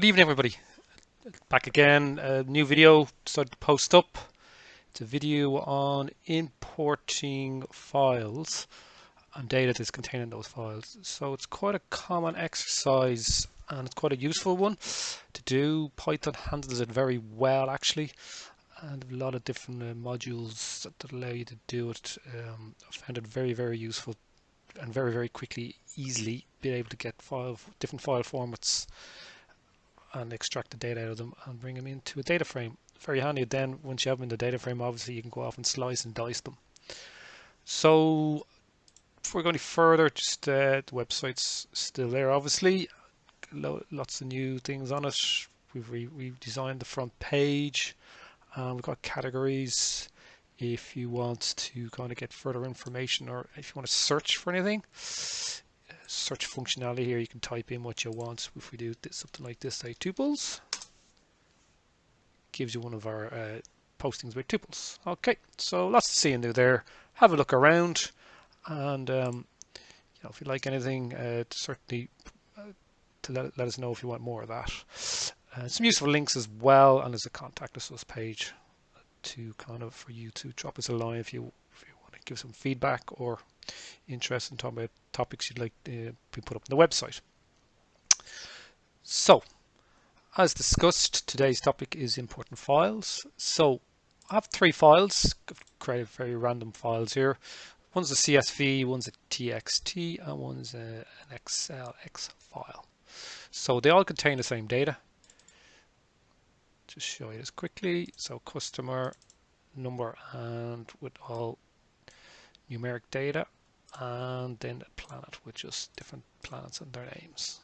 Good evening, everybody. Back again, a new video started to post up. It's a video on importing files and data that's contained in those files. So it's quite a common exercise and it's quite a useful one to do. Python handles it very well, actually, and a lot of different uh, modules that allow you to do it. Um, I found it very, very useful and very, very quickly, easily be able to get file different file formats and extract the data out of them and bring them into a data frame. Very handy then once you have them in the data frame obviously you can go off and slice and dice them. So before we go any further just uh, the website's still there obviously lots of new things on it we've re redesigned the front page um, we've got categories if you want to kind of get further information or if you want to search for anything search functionality here. You can type in what you want. If we do this, something like this say tuples gives you one of our uh, postings with tuples. Okay so lots to see and do there. Have a look around and um, you know if you like anything uh, certainly uh, to let, let us know if you want more of that. Uh, some useful links as well and there's a contact us page to kind of for you to drop us a line if you if you want to give some feedback or interest in talking about topics you'd like uh, to be put up on the website. So, as discussed, today's topic is important files. So, I have three files, I've created very random files here. One's a CSV, one's a TXT, and one's a, an XLX file. So they all contain the same data. Just show you this quickly. So customer number and with all numeric data and then the planet with just different planets and their names.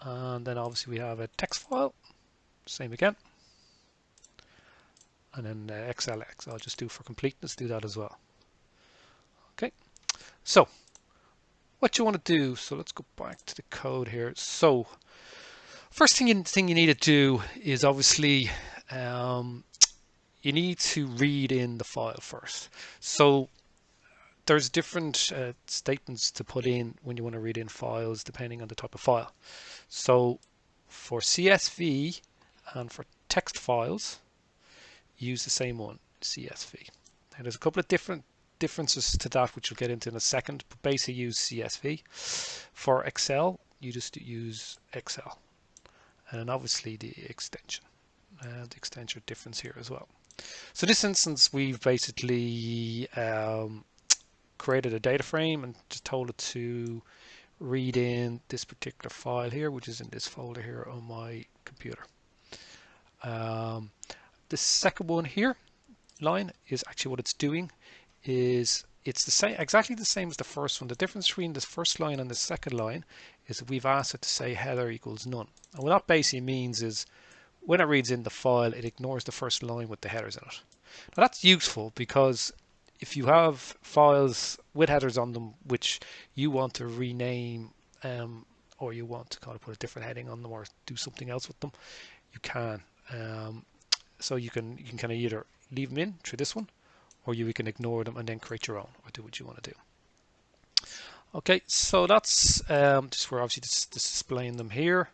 And then obviously we have a text file same again. And then uh, XLX I'll just do for completeness do that as well. Okay so what you want to do so let's go back to the code here. So first thing you, thing you need to do is obviously um, you need to read in the file first. So there's different uh, statements to put in when you want to read in files depending on the type of file. So for CSV and for text files, use the same one, CSV. Now there's a couple of different differences to that which we'll get into in a second, but basically use CSV. For Excel, you just use Excel. And obviously the extension. Uh, the extension difference here as well. So this instance, we've basically um, created a data frame and just told it to read in this particular file here, which is in this folder here on my computer. Um, the second one here, line, is actually what it's doing is it's the same, exactly the same as the first one. The difference between this first line and the second line is that we've asked it to say header equals none. And what that basically means is when it reads in the file, it ignores the first line with the headers in it. Now that's useful because if you have files with headers on them which you want to rename um, or you want to kind of put a different heading on them or do something else with them, you can. Um, so you can you can kind of either leave them in through this one, or you can ignore them and then create your own or do what you want to do. Okay, so that's um, just where obviously just, just displaying them here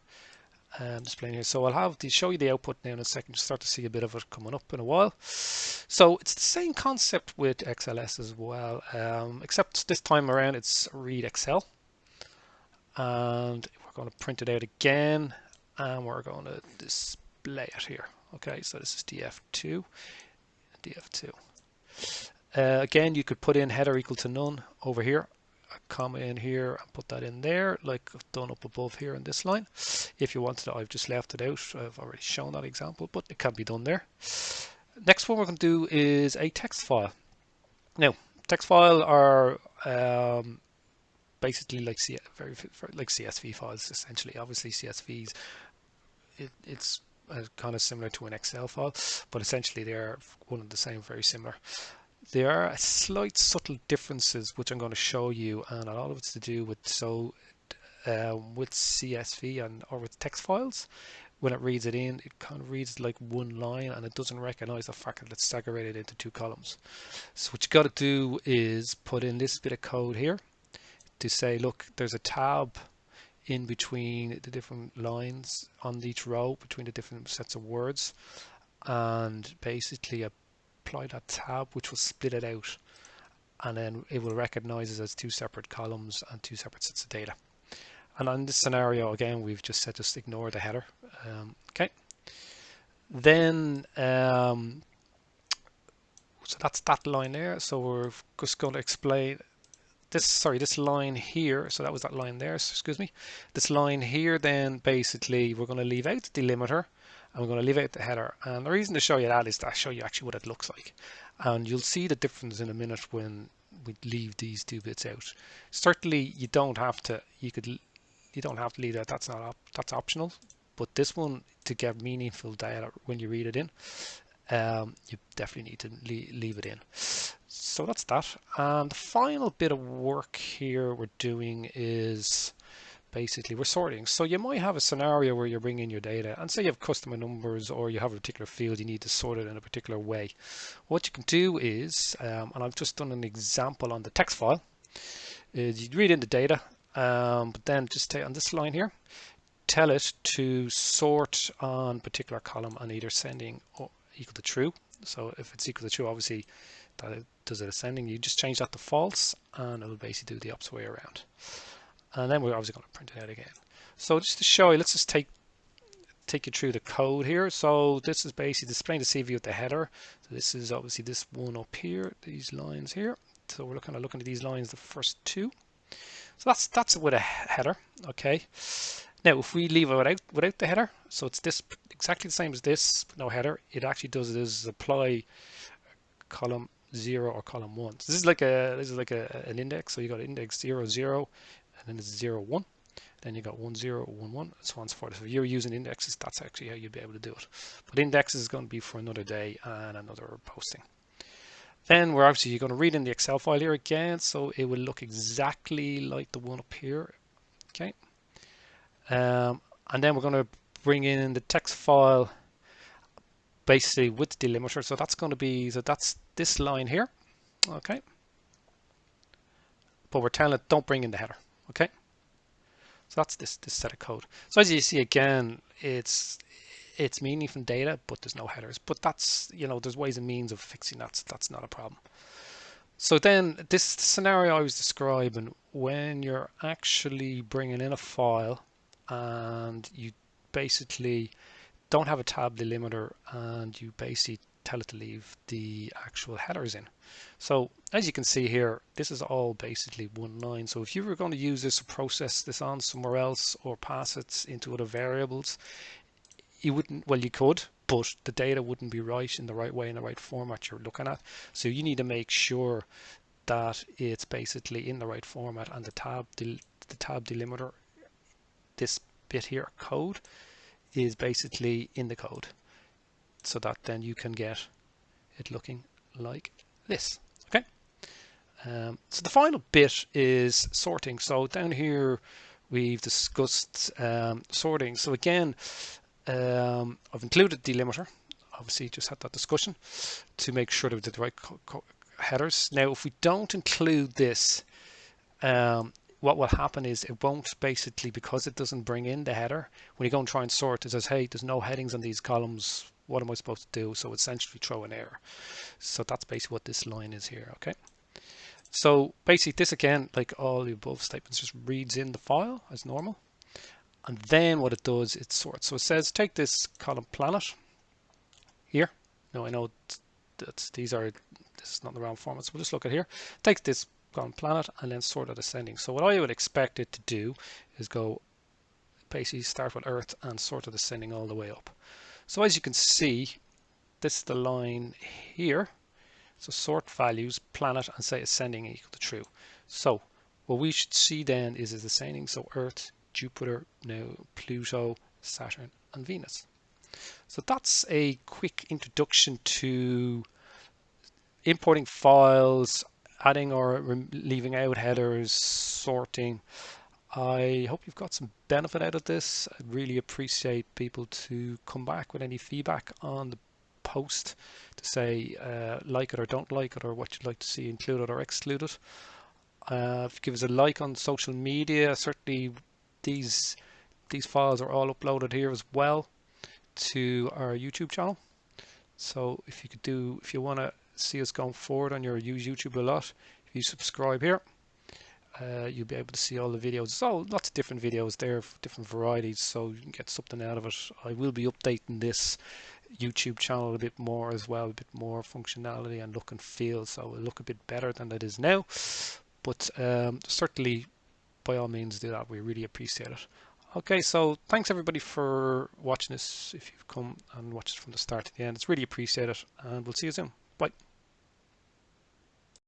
um, displaying here. So I'll have to show you the output now in a second. You start to see a bit of it coming up in a while. So it's the same concept with XLS as well, um, except this time around it's read Excel. And we're going to print it out again and we're going to display it here. Okay, so this is DF2, DF2. Uh, again, you could put in header equal to none over here comma in here and put that in there like I've done up above here in this line. If you wanted I've just left it out. I've already shown that example, but it can be done there. Next one we're going to do is a text file. Now, text file are um, basically like C very, very, like CSV files essentially. Obviously CSVs, it, it's uh, kind of similar to an Excel file, but essentially they're one and the same, very similar. There are slight subtle differences which I'm going to show you and a lot of it's to do with so uh, with CSV and or with text files. When it reads it in it kind of reads like one line and it doesn't recognize the fact that it's segregated into two columns. So what you got to do is put in this bit of code here to say look there's a tab in between the different lines on each row between the different sets of words and basically apply that tab which will split it out and then it will recognize it as two separate columns and two separate sets of data. And on this scenario again we've just said just ignore the header. Um, okay. Then um, so that's that line there. So we're just going to explain this sorry this line here. So that was that line there excuse me. This line here then basically we're going to leave out the delimiter we're going to leave out the header and the reason to show you that is to show you actually what it looks like. And you'll see the difference in a minute when we leave these two bits out. Certainly you don't have to you could you don't have to leave that. That's not op that's optional. But this one to get meaningful data when you read it in um, you definitely need to leave it in. So that's that. And the final bit of work here we're doing is basically we're sorting. So you might have a scenario where you're bringing your data and say you have customer numbers or you have a particular field you need to sort it in a particular way. What you can do is um, and I've just done an example on the text file is you read in the data um, but then just on this line here tell it to sort on particular column and either sending or equal to true. So if it's equal to true obviously that it does it ascending you just change that to false and it'll basically do the opposite way around and then we're obviously going to print it out again. So just to show you let's just take take you through the code here. So this is basically displaying the CV with the header. So this is obviously this one up here these lines here. So we're kind of looking at these lines the first two. So that's that's with a header okay? Now if we leave it without without the header so it's this exactly the same as this no header it actually does it is apply uh, column zero or column one. So this is like a this is like a, an index. So you got index zero zero and then it's zero one. Then you got one zero one one. And so on and so forth. So if you're using indexes that's actually how you'd be able to do it. But indexes is going to be for another day and another posting. Then we're obviously going to read in the excel file here again so it will look exactly like the one up here okay? Um, and then we're going to bring in the text file basically with the delimiter. So that's going to be so that's this line here okay? But we're telling it don't bring in the header okay? So that's this this set of code. So as you see again it's it's meaning from data but there's no headers. But that's you know there's ways and means of fixing that so that's not a problem. So then this scenario I was describing when you're actually bringing in a file and you basically don't have a tab delimiter and you basically tell it to leave the actual headers in. So as you can see here, this is all basically one line. So if you were going to use this to process this on somewhere else or pass it into other variables, you wouldn't, well, you could, but the data wouldn't be right in the right way in the right format you're looking at. So you need to make sure that it's basically in the right format and the tab, the tab delimiter, this bit here, code, is basically in the code so that then you can get it looking like this okay? Um, so the final bit is sorting. So down here we've discussed um, sorting. So again um, I've included delimiter obviously just had that discussion to make sure that we did the right headers. Now if we don't include this um, what will happen is it won't basically because it doesn't bring in the header when you go and try and sort it says hey there's no headings on these columns what am I supposed to do? So essentially throw an error. So that's basically what this line is here okay? So basically this again like all the above statements just reads in the file as normal. And then what it does it sorts. So it says take this column planet here. Now I know that these are this is not the round format so we'll just look at here. Take this on planet and then sort of ascending. So what I would expect it to do is go basically start with Earth and sort of ascending all the way up. So as you can see, this is the line here. So sort values, planet, and say ascending equal to true. So what we should see then is is ascending. So Earth, Jupiter, now Pluto, Saturn, and Venus. So that's a quick introduction to importing files, adding or leaving out headers, sorting. I hope you've got some benefit out of this. I really appreciate people to come back with any feedback on the post to say uh, like it or don't like it or what you'd like to see included or excluded. Uh, give us a like on social media. Certainly these these files are all uploaded here as well to our YouTube channel. So if you could do, if you want to see us going forward on your use YouTube a lot, if you subscribe here, uh, you'll be able to see all the videos. So lots of different videos there, different varieties, so you can get something out of it. I will be updating this YouTube channel a bit more as well, a bit more functionality and look and feel, so it'll look a bit better than it is now. But um, certainly, by all means, do that. We really appreciate it. Okay, so thanks everybody for watching this. If you've come and watched it from the start to the end, it's really appreciated, and we'll see you soon. Bye.